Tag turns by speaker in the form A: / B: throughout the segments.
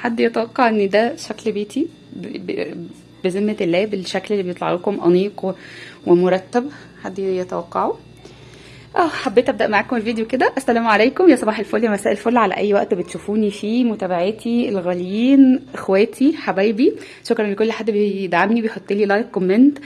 A: حد يتوقع إن ده شكل بيتي؟ بذمة الله بالشكل اللي بيطلع لكم أنيق و- ومرتب حد يتوقعه؟ آه حبيت أبدأ معاكم الفيديو كده. السلام عليكم. يا صباح الفل يا مساء الفل على أي وقت بتشوفوني فيه. متابعاتي الغاليين إخواتي حبايبي. شكرا لكل حد بيدعمني بيحط لي like comment.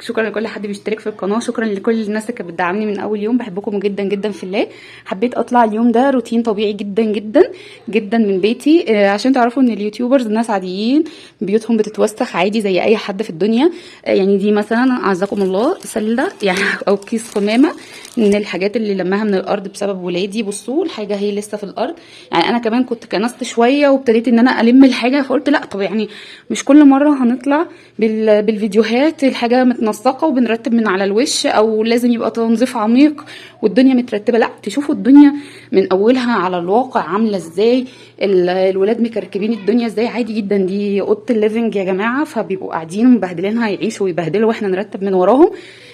A: شكرا لكل حد بيشترك في القناة شكرا لكل الناس اللي كانت بتدعمني من أول يوم بحبكم جدا جدا في الله. حبيت أطلع اليوم ده روتين طبيعي جدا جدا جدا من بيتي. آه، عشان تعرفوا إن ال YouTubers ناس عاديين بيوتهم بتتوسخ عادي زي أي حد في الدنيا. آه، يعني دي مثلا أعزكم الله سله يعني أو كيس قمامه من الحاجات اللي لماها من الأرض بسبب ولادي. بصوا الحاجة هي لسه في الأرض. يعني أنا كمان كنت كنست شوية وابتديت إن أنا ألم الحاجة فقلت لأ طب يعني مش كل مرة هنطلع بال... بالفيديوهات الحاجة متنسقه وبنرتب من على الوش أو لازم يبقى تنظيف عميق والدنيا مترتبة. لا تشوفوا الدنيا من أولها على الواقع عاملة إزاي. الولاد مكركبين الدنيا إزاي؟ عادي جدا دي اوضة ال living يا جماعة. فبيبقوا قاعدين مبهدلينها يعيشوا ويبهدلوا وإحنا نرتب من وراهم.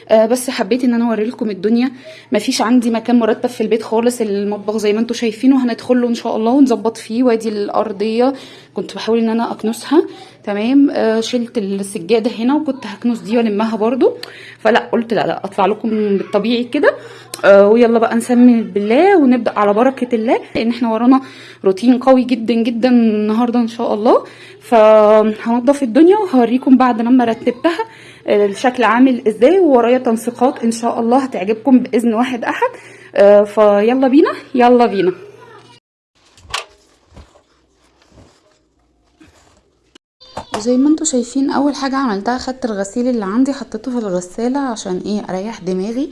A: آه بس حبيت إن أنا اوري لكم الدنيا. مفيش عندي مكان مرتب في البيت خالص المطبخ زي ما أنتم شايفينه. هندخل له إن شاء الله ونظبط فيه. وادي الأرضية كنت بحاول إن أنا أكنسها. تمام. آه شلت السجادة هنا وكنت هكنس دي وألمها برضو. فلا قلت لا لا أطلع لكم بالطبيعي كده. آه ويلا بقى نسمي بالله ونبدأ على بركة الله. لأن إحنا ورانا روتين قوي جدا جدا النهارده ان شاء الله. فهنضف الدنيا وهوريكم بعد لما رتبتها الشكل عامل إزاي وورايا تنسيقات ان شاء الله هتعجبكم بإذن واحد أحد. آه، فيلا بينا يلا بينا. وزي ما أنتوا شايفين أول حاجة عملتها خدت الغسيل اللي عندي حطيته في الغسالة عشان إيه أريح دماغي.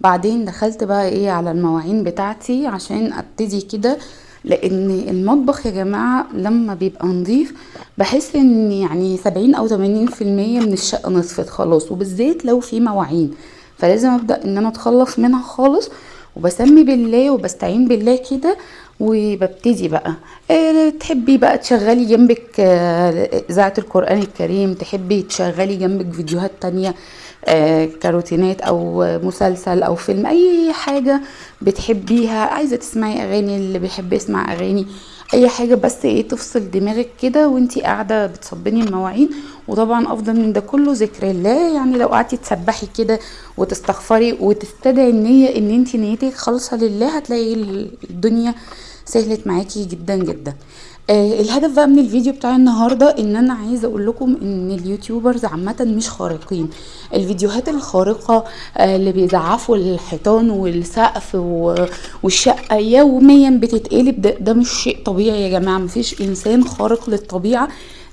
A: بعدين دخلت بقى إيه على المواعين بتاعتي عشان أبتدي كده لأن المطبخ يا جماعة لما بيبقى نظيف بحس إن يعني سبعين أو تمانين في المية من الشقة نصفت خلاص وبالذات لو في مواعين. فلازم أبدأ إن أنا أتخلص منها خالص وبسمي بالله وبستعين بالله كده وببتدي بقى. آه، تحبي بقى تشغلي جنبك آه، اذاعه القرآن الكريم تحبي تشغلي جنبك فيديوهات تانية آه، كروتينات أو مسلسل أو فيلم أي حاجة بتحبيها عايزة تسمعي أغاني اللي بيحب يسمع أغاني أي حاجة بس إيه تفصل دماغك كده وأنتي قاعدة بتصبني المواعين وطبعا أفضل من ده كله ذكر الله. يعني لو قعدتي تسبحي كده وتستغفري وتستدعي النية إن أنتي نيتك خالصة لله هتلاقي الدنيا سهلت معاكي جدا جدا. آه الهدف بقى من الفيديو بتاع النهارده إن أنا عايزة أقول لكم إن اليوتيوبرز عامة مش خارقين. الفيديوهات الخارقة آه اللي بيزعفوا الحيطان والسقف والشقة يوميا بتتقلب ده, ده مش شيء طبيعي يا جماعة. مفيش إنسان خارق للطبيعة.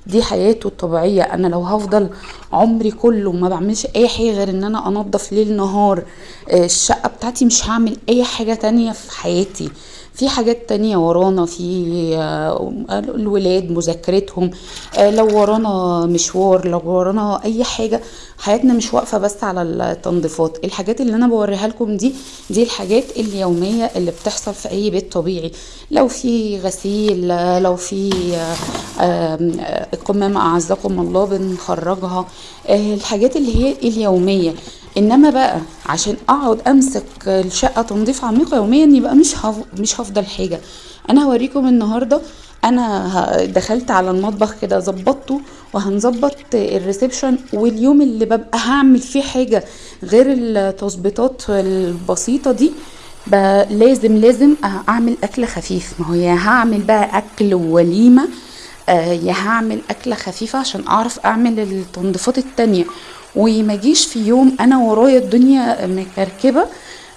A: دي حياته الطبيعية. أنا لو هفضل عمري كله ما بعملش أي حاجة غير إن أنا أنضف ليل نهار آه، الشقة بتاعتي مش هعمل أي حاجة تانية في حياتي. في حاجات تانية ورانا في آه، الولاد مذاكرتهم آه، لو ورانا مشوار لو ورانا أي حاجة حياتنا مش واقفة بس على التنظيفات. الحاجات اللي أنا بوريها لكم دي دي الحاجات اليومية اللي بتحصل في أي بيت طبيعي. لو في غسيل آه، لو في آه، آم، آه، قمامة أعزكم الله بنخرجها. الحاجات اللي هي اليومية. إنما بقى عشان أقعد أمسك الشقة تنظيف عميق يوميا يبقى مش. مش هفضل حاجة أنا هوريكم النهارده أنا دخلت على المطبخ كده ظبطته وهنظبط الريسبشن واليوم اللي ببقى هعمل فيه حاجة غير التظبيطات البسيطة دي لازم لازم أعمل أكل خفيف ما هو يا هعمل بقى أكل ووليمه آه، يا هعمل أكلة خفيفة عشان أعرف أعمل التنظيفات التانية وما جيش في يوم أنا ورايا الدنيا مكركبة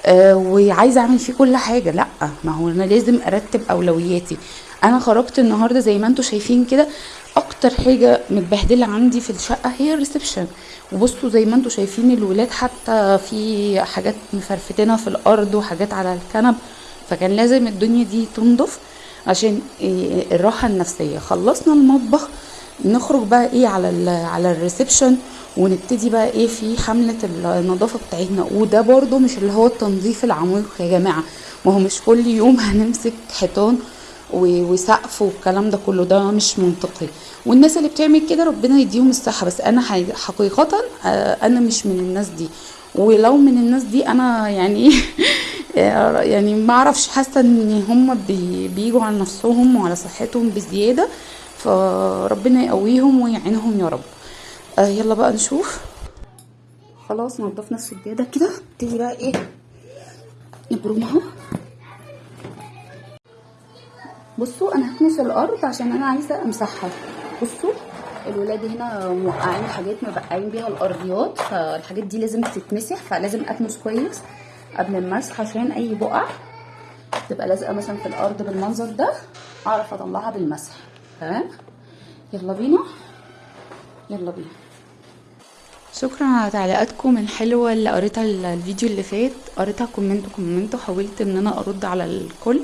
A: آه، وعايزة أعمل فيه كل حاجة. لأ ما هو أنا لازم أرتب أولوياتي. أنا خرجت النهارده زي ما أنتم شايفين كده أكتر حاجة متبهدلة عندي في الشقة هي الريسبشن. وبصوا زي ما أنتم شايفين الولاد حتى في حاجات مفرفتنا في الأرض وحاجات على الكنب فكان لازم الدنيا دي تنضف عشان إيه الراحة النفسية. خلصنا المطبخ نخرج بقى إيه على ال على الريسبشن ونبتدي بقى إيه في حملة النظافة بتاعتنا. وده برضو مش اللي هو التنظيف العميق يا جماعة. ما هو مش كل يوم هنمسك حيطان وسقف والكلام ده كله ده مش منطقي. والناس اللي بتعمل كده ربنا يديهم الصحة. بس أنا حقيقة آه، أنا مش من الناس دي. ولو من الناس دي أنا يعني يعني ما أعرفش. حاسة إن هم بي بيجوا على نفسهم وعلى صحتهم بزيادة. فربنا يقويهم ويعينهم يا رب. آه يلا بقى نشوف. خلاص نضفنا السجادة كده. نبتدي بقى إيه؟ نبرمها. بصوا أنا هكنس الأرض عشان أنا عايزة أمسحها. بصوا الولاد هنا موقعين حاجات مبقعين بيها الأرضيات فالحاجات دي لازم تتمسح فلازم أكنس كويس قبل المسح عشان أي بقع تبقى لازقة مثلا في الأرض بالمنظر ده أعرف أطلعها بالمسح. تمام يلا بينا. يلا بينا. شكرا على تعليقاتكم الحلوة اللي قريتها الفيديو اللي فات. قريتها comment comment وحاولت إن أنا أرد على الكل.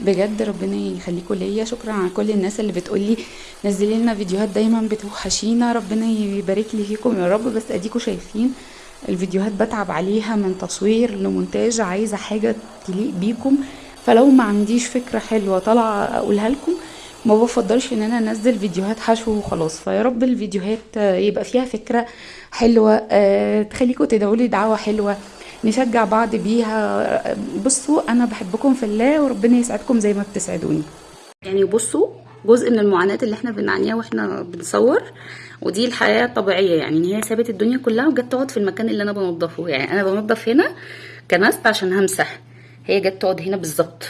A: بجد ربنا يخليكم ليا. شكرا على كل الناس اللي بتقولي نزلي لنا فيديوهات دايما بتوحشينا. ربنا يبارك لي فيكم يا رب. بس اديكم شايفين الفيديوهات بتعب عليها من تصوير لمونتاج. عايزة حاجة تليق بيكم. فلو ما عنديش فكرة حلوة طالعة أقولها لكم. ما بفضلش إن أنا أنزل فيديوهات حشو وخلاص. فيا رب الفيديوهات يبقى فيها فكرة حلوة أه تخليكم تدعوا لي دعوة حلوة نشجع بعض بيها. بصوا أنا بحبكم في الله وربنا يسعدكم زي ما بتسعدوني. يعني بصوا جزء من المعاناة اللي إحنا بنعانيها وإحنا بنصور ودي الحياة الطبيعية. يعني إن هي سابت الدنيا كلها وجت تقعد في المكان اللي أنا بنضفه يعني أنا بنضف هنا كنست عشان همسح هي جت تقعد هنا بالظبط.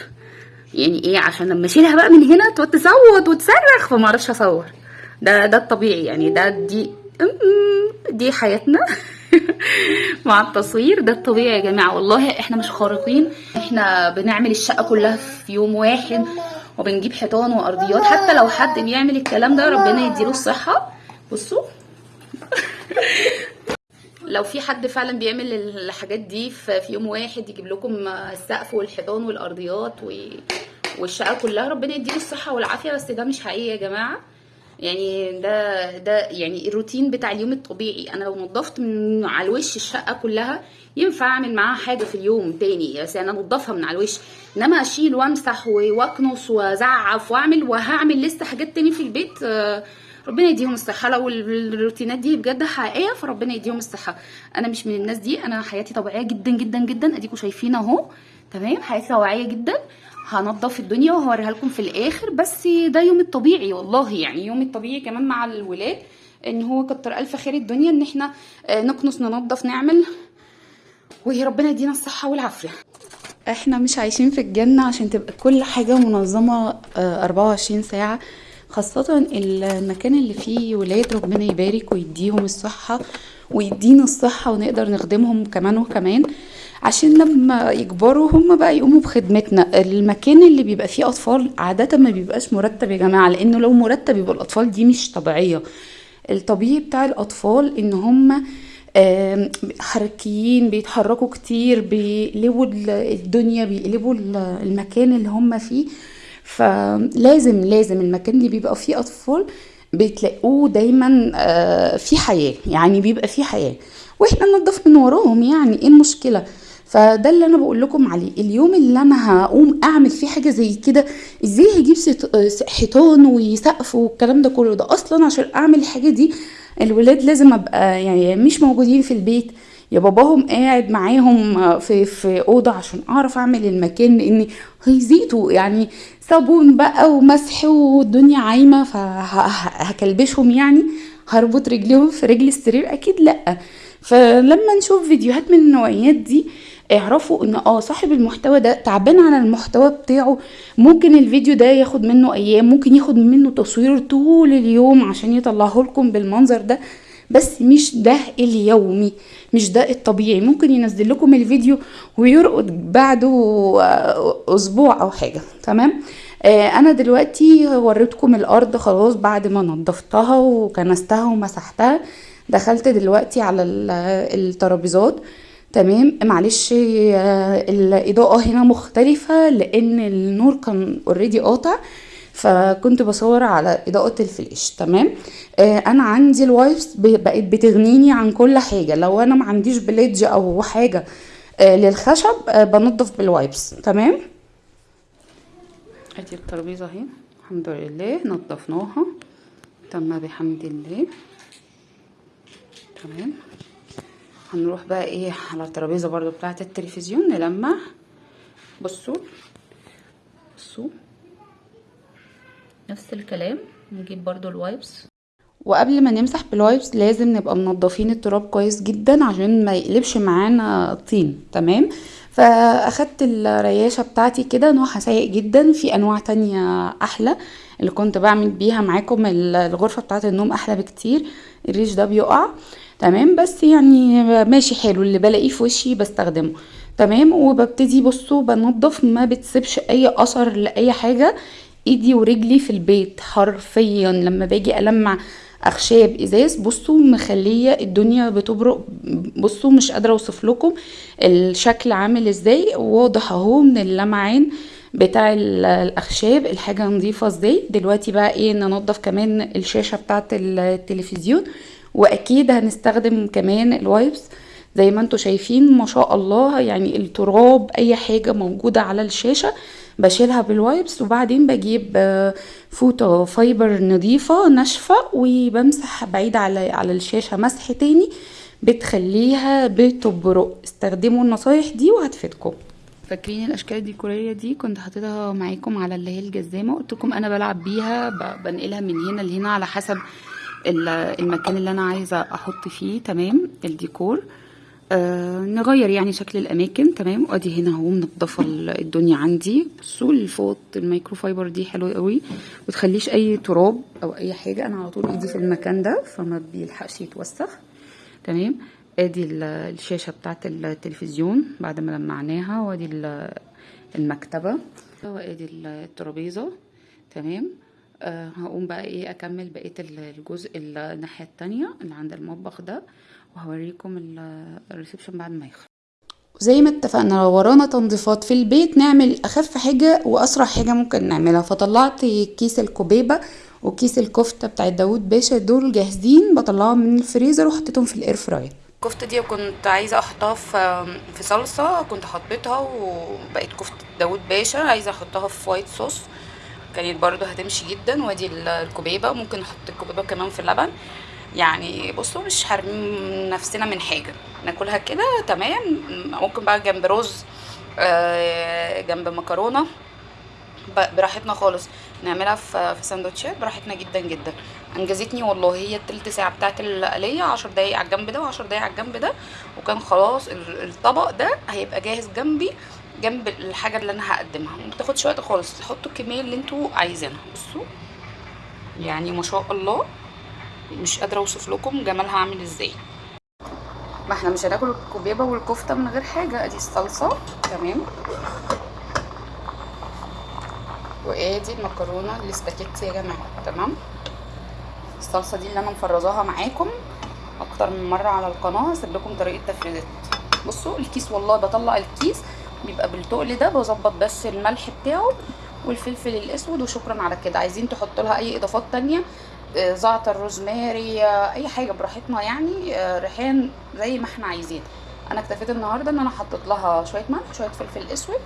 A: يعني إيه عشان لما أشيلها بقى من هنا تصوت وتصرخ فما أعرفش أصور. ده ده الطبيعي يعني ده دي دي حياتنا مع التصوير ده الطبيعي يا جماعة. والله إحنا مش خارقين إحنا بنعمل الشقة كلها في يوم واحد وبنجيب حيطان وأرضيات. حتى لو حد بيعمل الكلام ده ربنا يديله الصحة. بصوا. لو في حد فعلا بيعمل الحاجات دي في يوم واحد يجيب لكم السقف والحيطان والأرضيات والشقة كلها ربنا يديله الصحة والعافية. بس ده مش حقيقي يا جماعة. يعني ده ده يعني الروتين بتاع اليوم الطبيعي. أنا لو نظفت من على الوش الشقة كلها ينفع أعمل معاها حاجة في اليوم تاني. بس أنا انضفها من على الوش. إنما أشيل وأمسح وأكنس وأزعف وأعمل وهعمل لسه حاجات تاني في البيت ربنا يديهم الصحة. لو الروتينات دي بجد حقيقية فربنا يديهم الصحة. أنا مش من الناس دي. أنا حياتي طبيعية جدا جدا جدا. اديكم شايفين أهو. تمام؟ حياتي طبيعية جدا. هنضف الدنيا وهوريها لكم في الآخر. بس ده يوم الطبيعي والله يعني. يوم الطبيعي كمان مع الولاد. إن هو كتر ألف خير الدنيا إن إحنا نكنس ننضف نعمل. وربنا يدينا الصحة والعافية. إحنا مش عايشين في الجنة عشان تبقى كل حاجة منظمة 24 ساعة. خاصة المكان اللي فيه ولاد ربنا يبارك ويديهم الصحة ويدينا الصحة ونقدر نخدمهم كمان وكمان. عشان لما يكبروا هم بقى يقوموا بخدمتنا. المكان اللي بيبقى فيه أطفال عادة ما بيبقاش مرتب يا جماعة لأنه لو مرتب يبقى الأطفال دي مش طبيعية. الطبيعي بتاع الأطفال إن هم حركيين بيتحركوا كتير بيقلبوا الدنيا بيقلبوا المكان اللي هم فيه. فلازم لازم المكان اللي بيبقى فيه أطفال بتلاقوه دايما في حياة يعني بيبقى فيه حياة. وإحنا ننضف من وراهم يعني إيه المشكلة؟ فده اللي أنا بقول لكم عليه. اليوم اللي أنا هقوم أعمل فيه حاجة زي كده إزاي هجيب حيطان وسقف والكلام ده كله؟ ده أصلا عشان أعمل الحاجة دي الولاد لازم أبقى يعني مش موجودين في البيت. يا باباهم قاعد معاهم في في أوضة عشان أعرف أعمل المكان لأن هيزيدوا يعني صابون بقى ومسح والدنيا عايمة فهكلبشهم يعني. هربط رجليهم في رجل السرير؟ أكيد لأ. فلما نشوف فيديوهات من النوعيات دي اعرفوا إن آه صاحب المحتوى ده تعبان على المحتوى بتاعه. ممكن الفيديو ده ياخد منه أيام ممكن ياخد منه تصوير طول اليوم عشان يطلعه لكم بالمنظر ده. بس مش ده اليومي مش ده الطبيعي. ممكن ينزل لكم الفيديو ويرقد بعده أسبوع أو حاجة. تمام؟ آه أنا دلوقتي وريتكم الأرض خلاص بعد ما نضفتها وكنستها ومسحتها. دخلت دلوقتي على الترابيزات. تمام؟ معلش الإضاءة هنا مختلفة لأن النور كان already قاطع. فكنت بصور على إضاءة الفلاش تمام؟ آه أنا عندي ال wipes بقت بتغنيني عن كل حاجة لو أنا ما عنديش Pledge أو حاجة آه للخشب آه بنضف بال wipes تمام؟ أدي الترابيزة أهي الحمد لله نضفناها تم بحمد الله. تمام؟ هنروح بقى إيه على الترابيزة برضو بتاعة التلفزيون نلمع. بصوا بصوا. نفس الكلام نجيب برضو ال wipes وقبل ما نمسح بال wipes لازم نبقى منضفين التراب كويس جدا عشان ما يقلبش معانا طين تمام؟ فأخدت الرياشة بتاعتي كده نوعها سيء جدا في أنواع تانية أحلى اللي كنت بعمل بيها معاكم الغرفة بتاعت النوم أحلى بكتير الريش ده بيقع تمام؟ بس يعني ماشي حلو اللي بلاقيه في وشي بستخدمه تمام؟ وببتدي بصوا بنضف ما بتسيبش أي أثر لأي حاجة ايدي ورجلي في البيت حرفيا. لما باجي ألمع أخشاب إزاز بصوا مخلية الدنيا بتبرق. بصوا مش قادرة أوصف لكم الشكل عامل إزاي. واضح أهو من اللمعان بتاع الأخشاب. الحاجة نظيفة إزاي. دلوقتي بقى إيه ننضف كمان الشاشة بتاعة التلفزيون. وأكيد هنستخدم كمان ال wipes زي ما أنتم شايفين ما شاء الله يعني التراب أي حاجة موجودة على الشاشة بشيلها بال wipes وبعدين بجيب فوطة fiber نظيفة ناشفة وبمسح بعيد على على الشاشة مسح تاني بتخليها بتبرق استخدموا النصايح دي وهتفيدكم. فاكرين الأشكال الديكورية دي؟ كنت حاططها معاكم على اللي هي الجزامة. قلت لكم أنا بلعب بيها بنقلها من هنا لهنا على حسب المكان اللي أنا عايزة أحط فيه تمام؟ الديكور. آه نغير يعني شكل الأماكن تمام؟ وادي هنا أهو منضفة الدنيا عندي. بصوا الفوط ال micro fiber دي حلوة قوي. وما تخليش أي تراب أو أي حاجة. أنا على طول إيدي في المكان ده فما بيلحقش يتوسخ. تمام؟ أدي الشاشة بتاعة التلفزيون بعد ما لمعناها وأدي المكتبة. وأدي الترابيزة. تمام؟ أه هقوم بقى إيه أكمل بقية الجزء الناحية التانية اللي عند المطبخ ده. وهوريكم ال reception بعد ما يخلص. زي ما اتفقنا لو ورانا تنظيفات في البيت نعمل أخف حاجة وأسرع حاجة ممكن نعملها. فطلعت كيس الكوبيبة وكيس الكفتة بتاعت داوود باشا دول جاهزين. بطلعهم من الفريزر وحطيتهم في ال air fryer. الكفتة دي كنت عايزة أحطها في في صلصة كنت حطيتها وبقت كفتة داوود باشا. عايزة أحطها في white sauce. كانت برضو هتمشي جدا. وأدي الكوبيبة. ممكن نحط الكوبيبة كمان في اللبن. يعني بصوا مش حارمين نفسنا من حاجة. ناكلها كده تمام. ممكن بقى جنب رز آه جنب مكرونة. براحتنا خالص. نعملها في سندوتشات براحتنا جدا جدا. انجزتني والله هي التلت ساعة بتاعت القلية عشر دقايق على الجنب ده وعشر دقايق على الجنب ده. وكان خلاص الطبق ده هيبقى جاهز جنبي جنب الحاجة اللي أنا هقدمها. ما بتاخدش وقت خالص. حطوا الكمية اللي أنتوا عايزينها. بصوا يعني ما شاء الله. مش قادرة أوصف لكم جمالها عامل إزاي. ما إحنا مش هناكل الكوبيبة والكفتة من غير حاجة أدي الصلصة. تمام. وآدي المكرونة الاسباجيتي يا جماعة. تمام. الصلصة دي اللي أنا مفرزاها معاكم أكتر من مرة على القناة هسيب لكم طريقة تفريزات. بصوا الكيس والله بطلع الكيس بيبقى بالتقل ده بظبط بس الملح بتاعه والفلفل الأسود وشكرا على كده. عايزين تحطوا لها أي إضافات تانية؟ زعتر روزماري أي حاجة براحتنا يعني ريحان زي ما إحنا عايزين. أنا اكتفيت النهارده إن أنا حطيت لها شوية ملح شوية فلفل أسود.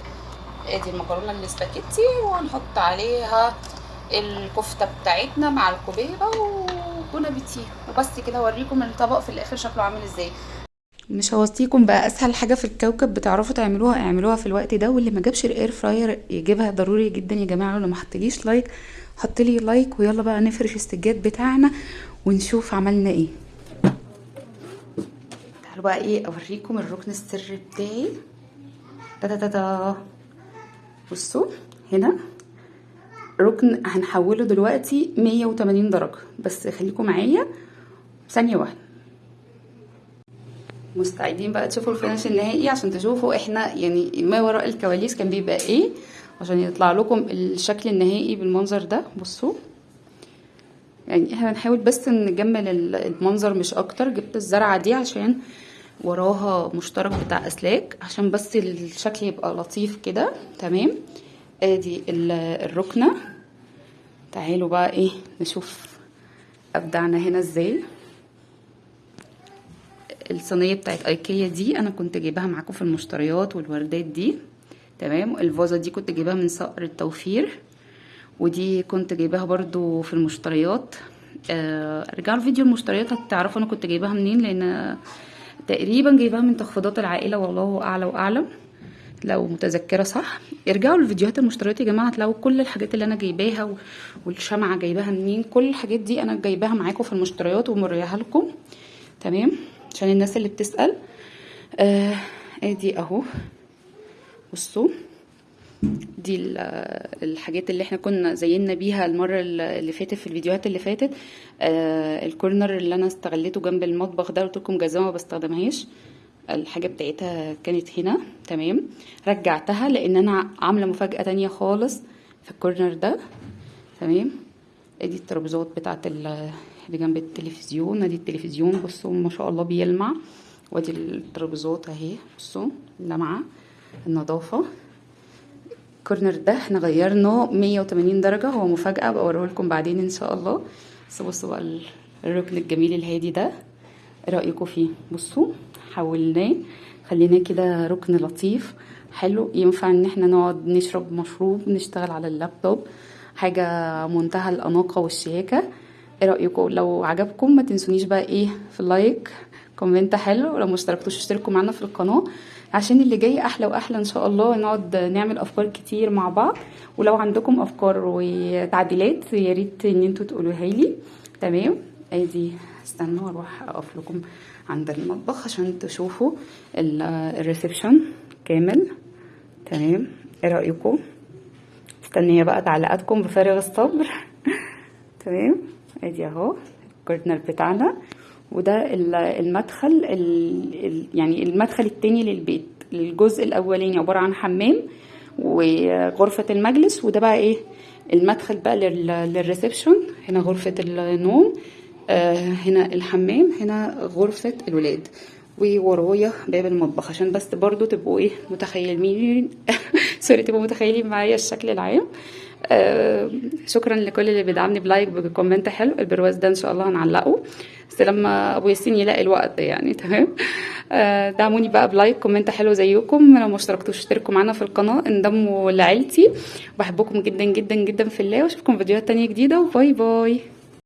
A: آدي المكرونة الاسباجيتي وهنحط عليها الكفتة بتاعتنا مع الكوبيبه و bon appétit وبس كده أوريكم الطبق في الآخر شكله عامل إزاي. مش هوصيكم بقى أسهل حاجة في الكوكب بتعرفوا تعملوها اعملوها في الوقت ده واللي ما جابش ال air fryer يجيبها ضروري جدا يا جماعة ولو ما حطليش like حط لي like ويلا بقى نفرش السجاد بتاعنا ونشوف عملنا إيه. تعالوا بقى إيه اوريكم الركن السري بتاعي. تا تا تا بصوا هنا ركن هنحوله دلوقتي 180 درجة. بس خليكم معايا ثانية واحدة. مستعدين بقى تشوفوا الفينش النهائي عشان تشوفوا إحنا يعني ما وراء الكواليس كان بيبقى إيه. عشان يطلع لكم الشكل النهائي بالمنظر ده. بصوا. يعني إحنا بنحاول بس نجمل المنظر مش أكتر. جبت الزرعة دي عشان وراها مشترك بتاع أسلاك. عشان بس الشكل يبقى لطيف كده. تمام. ادي الركنة. تعالوا بقى إيه نشوف أبدعنا هنا إزاي. الصينية بتاعت أيكيا دي أنا كنت جايباها معاكم في المشتريات والوردات دي. تمام؟ الفازة دي كنت جايباها من صقر التوفير ودي كنت جايباها برضو في المشتريات. آه رجعوا الفيديو المشتريات هتعرفوا أنا كنت جايباها منين؟ لأن تقريبا جايباها من تخفيضات العائلة والله أعلى واعلم لو متذكرة صح. ارجعوا للفيديوهات المشتريات يا جماعة هتلاقوا كل الحاجات اللي أنا جايباها والشمعة جايباها منين؟ كل الحاجات دي أنا جايباها معاكم في المشتريات وموريها لكم. تمام؟ عشان الناس اللي بتسأل. آه ادي أهو. بصوا دي ال- الحاجات اللي إحنا كنا زينا بيها المرة اللي فاتت في الفيديوهات اللي فاتت. آه الكورنر اللي أنا استغليته جنب المطبخ ده قلت لكم جزمة ما بستخدمهاش. الحاجة بتاعتها كانت هنا. تمام. رجعتها لأن أنا عاملة مفاجأة تانية خالص في الكورنر ده. تمام. أدي الترابيزات بتاعت ال- اللي جنب التلفزيون. أدي التلفزيون. بصوا ما شاء الله بيلمع. وأدي الترابيزات أهي. بصوا لمعة. النظافة. الكورنر ده إحنا غيرناه 180 درجة هو مفاجأة بوريه لكم بعدين إن شاء الله. بس بصوا بقى ال- الركن الجميل الهادي ده رأيكم فيه؟ بصوا حولناه خليناه كده ركن لطيف حلو. ينفع إن إحنا نقعد نشرب مشروب نشتغل على اللابتوب حاجة منتهى الأناقة والشياكة إيه رأيكم؟ لو عجبكم ما تنسونيش بقى إيه في ال like comment حلو. ولو ما اشتركتوش اشتركوا معانا في القناة. عشان اللي جاي أحلى وأحلى إن شاء الله نقعد نعمل أفكار كتير مع بعض. ولو عندكم أفكار وتعديلات يا ريت إن أنتوا تقولوها لي. تمام؟ ادي استنوا أروح أقف لكم عند المطبخ عشان تشوفوا ال- ال reception كامل. تمام؟ إيه رأيكم؟ مستنيه بقى تعليقاتكم بفارغ الصبر. تمام؟ ادي أهو الكورنر بتاعنا. وده ال- المدخل ال- ال- يعني المدخل التاني للبيت. الجزء الأولاني عبارة عن حمام وغرفة المجلس وده بقى إيه؟ المدخل بقى لل- للريسبشن. هنا غرفة النوم آه هنا الحمام هنا غرفة الولاد. وورايا باب المطبخ عشان بس برضو تبقوا إيه؟ متخيلين. sorry تبقوا متخيلين معايا الشكل العام. آه شكرا لكل اللي بيدعمني ب like ب comment حلو. البرواز ده إن شاء الله هنعلقه. بس لما أبو ياسين يلاقي الوقت يعني تمام؟ آه دعموني بقى ب like comment حلو زيكم. لو ما اشتركتوش اشتركوا معانا في القناة. انضموا لعيلتي. بحبكم جدا جدا جدا في الله. وأشوفكم فيديوهات تانية جديدة. و bye bye.